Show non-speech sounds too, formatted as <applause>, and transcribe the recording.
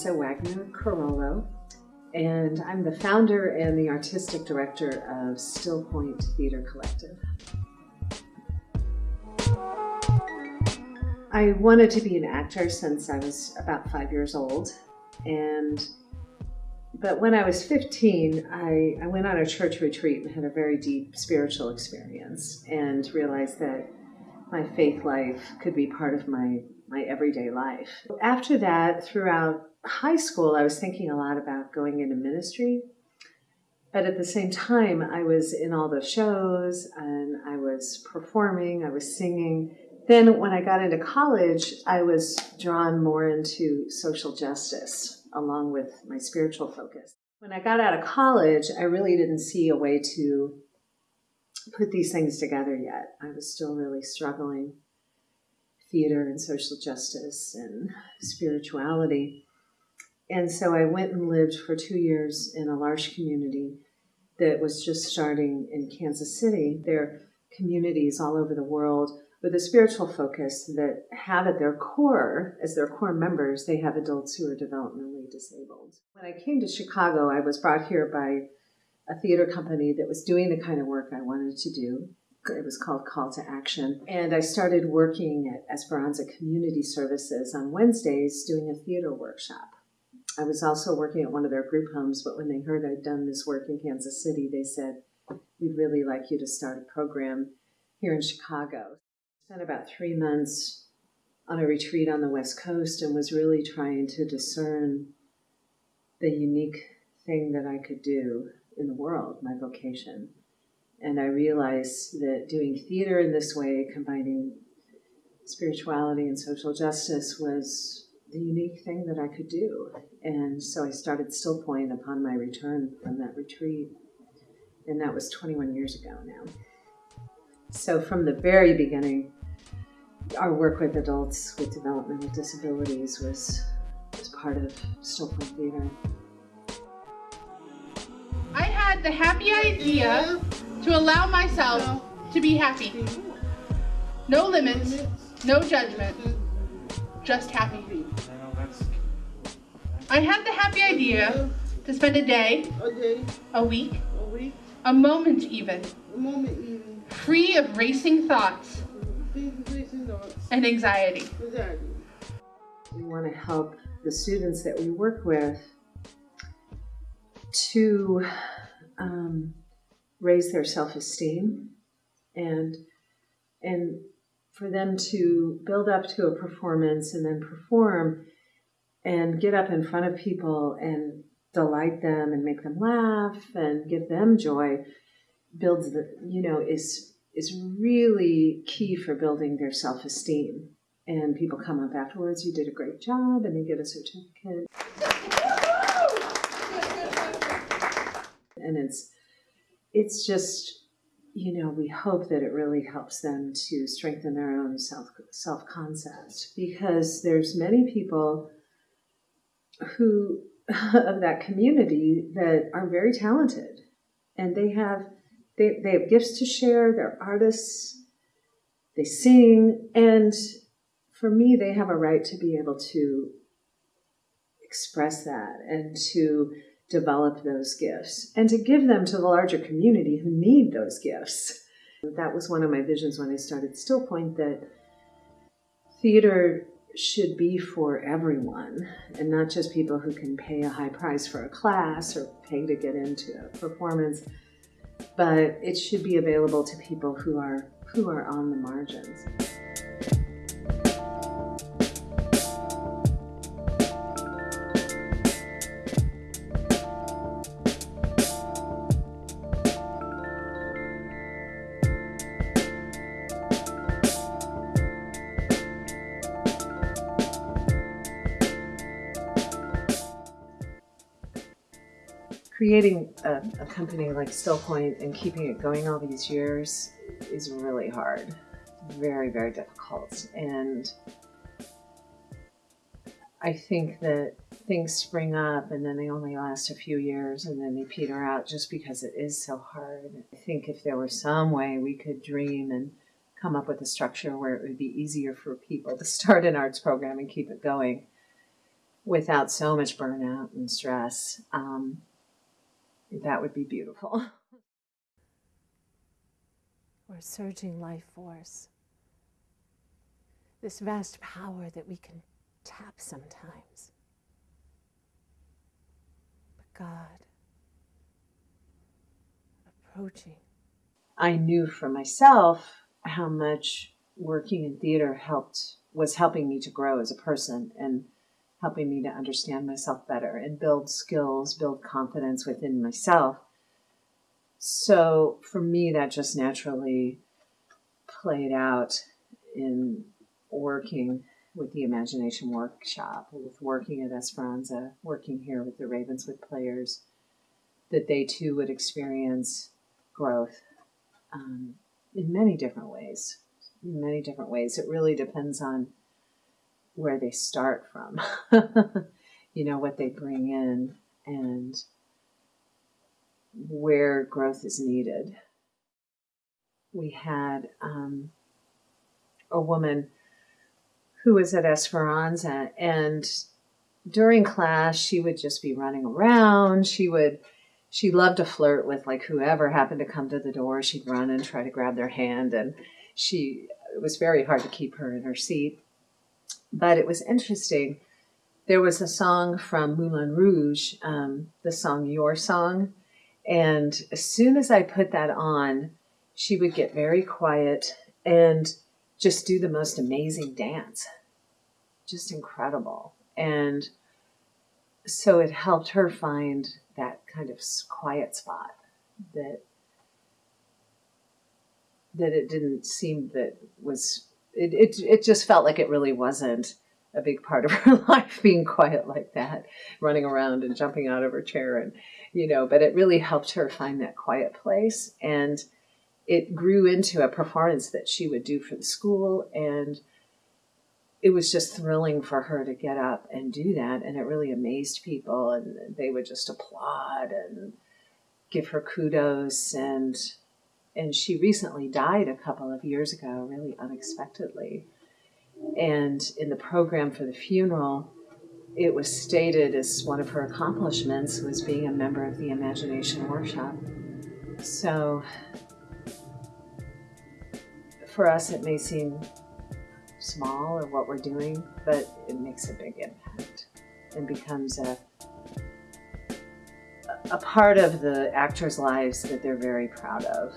Lisa Wagner Carollo, and I'm the founder and the artistic director of Still Point Theater Collective. I wanted to be an actor since I was about five years old, and but when I was 15, I, I went on a church retreat and had a very deep spiritual experience and realized that my faith life could be part of my, my everyday life. After that, throughout high school, I was thinking a lot about going into ministry. But at the same time, I was in all the shows and I was performing, I was singing. Then, when I got into college, I was drawn more into social justice along with my spiritual focus. When I got out of college, I really didn't see a way to put these things together yet. I was still really struggling theater and social justice and spirituality. And so I went and lived for two years in a L'Arche community that was just starting in Kansas City. There are communities all over the world with a spiritual focus that have at their core, as their core members, they have adults who are developmentally disabled. When I came to Chicago, I was brought here by a theater company that was doing the kind of work I wanted to do. It was called Call to Action. And I started working at Esperanza Community Services on Wednesdays doing a theater workshop. I was also working at one of their group homes, but when they heard I'd done this work in Kansas City, they said, We'd really like you to start a program here in Chicago. I spent about three months on a retreat on the West Coast and was really trying to discern the unique thing that I could do in the world, my vocation. And I realized that doing theater in this way, combining spirituality and social justice, was the unique thing that I could do. And so I started Still Point upon my return from that retreat. And that was 21 years ago now. So from the very beginning, our work with adults with developmental disabilities was, was part of Still Point Theater I had the happy idea to allow myself to be happy. No limits, no judgment, just happy. feet. I had the happy idea to spend a day, a week, a moment even, free of racing thoughts and anxiety. We want to help the students that we work with to um, raise their self-esteem and and for them to build up to a performance and then perform and get up in front of people and delight them and make them laugh and give them joy builds the you know is is really key for building their self-esteem. And people come up afterwards you did a great job and they get a certificate. And it's it's just you know we hope that it really helps them to strengthen their own self self concept because there's many people who <laughs> of that community that are very talented and they have they, they have gifts to share they're artists they sing and for me they have a right to be able to express that and to develop those gifts and to give them to the larger community who need those gifts. That was one of my visions when I started Still Point that theater should be for everyone and not just people who can pay a high price for a class or pay to get into a performance, but it should be available to people who are who are on the margins. Creating a, a, company like Stillpoint Point and keeping it going all these years is really hard. Very, very difficult. And I think that things spring up and then they only last a few years and then they peter out just because it is so hard. I think if there were some way we could dream and come up with a structure where it would be easier for people to start an arts program and keep it going, without so much burnout and stress. Um, that would be beautiful. <laughs> We're surging life force. This vast power that we can tap sometimes. But God, approaching. I knew for myself how much working in theater helped was helping me to grow as a person and helping me to understand myself better and build skills, build confidence within myself. So for me, that just naturally played out in working with the Imagination Workshop, with working at Esperanza, working here with the Ravenswood players, that they too would experience growth um, in many different ways. In many different ways. It really depends on where they start from, <laughs> you know, what they bring in and where growth is needed. We had um, a woman who was at Esperanza, and during class, she would just be running around. She would, she loved to flirt with like whoever happened to come to the door. She'd run and try to grab their hand, and she, it was very hard to keep her in her seat. But it was interesting. There was a song from Moulin Rouge, um, the song Your Song. And as soon as I put that on, she would get very quiet and just do the most amazing dance. Just incredible. And so it helped her find that kind of quiet spot that that it didn't seem that was it, it, it just felt like it really wasn't a big part of <laughs> her life being quiet like that, running around and jumping out of her chair and you know, but it really helped her find that quiet place. And it grew into a performance that she would do for the school. And it was just thrilling for her to get up and do that. And it really amazed people. And they would just applaud and give her kudos. And and she recently died a couple of years ago, really unexpectedly. And in the program for the funeral, it was stated as one of her accomplishments was being a member of the Imagination Workshop. So for us, it may seem small or what we're doing, but it makes a big impact and becomes a a part of the actors' lives that they're very proud of.